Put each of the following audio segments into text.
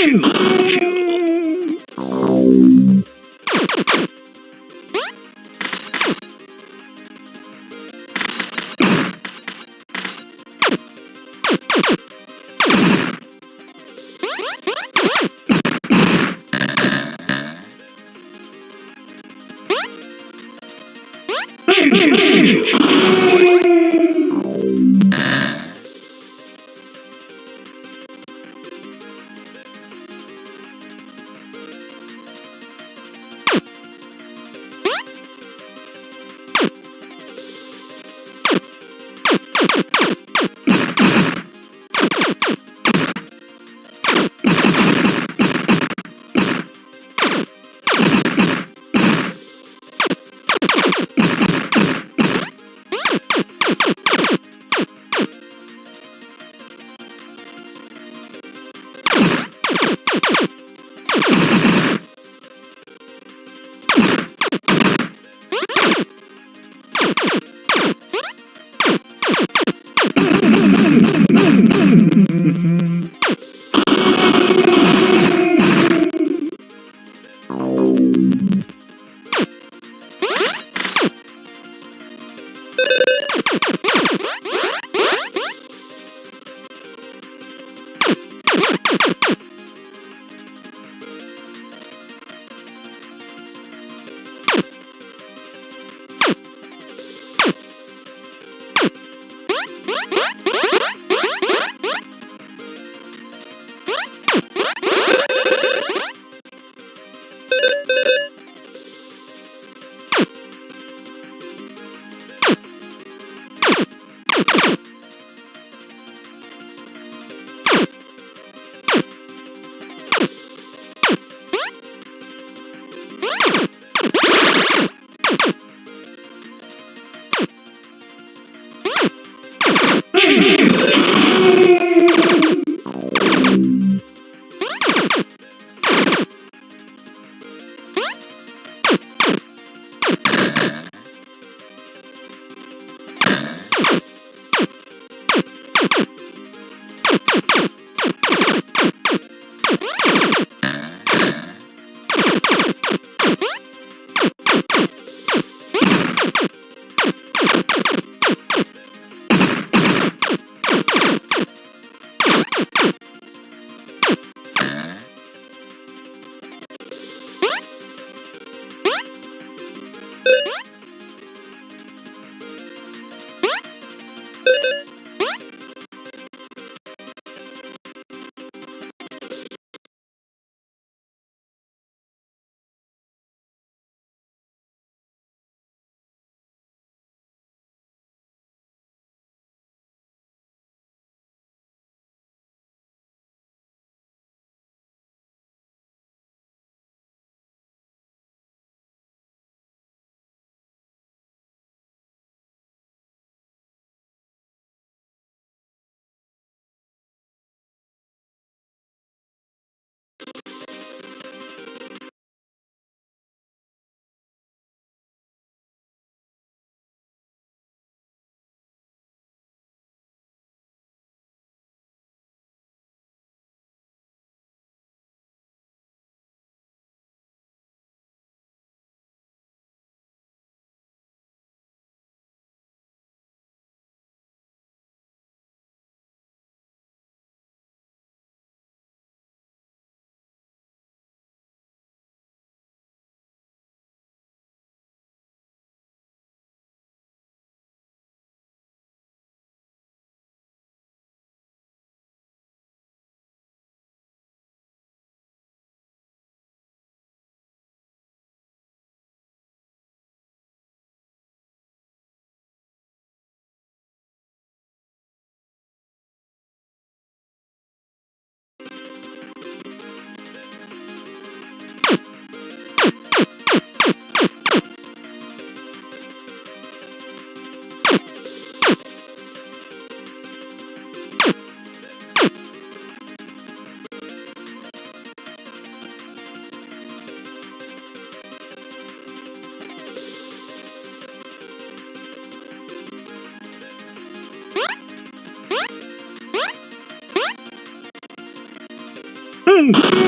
Oh, Music. Huh? Hmm.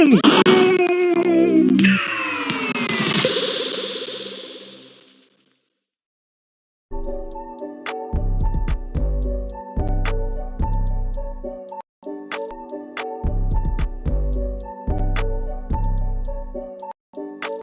Boom!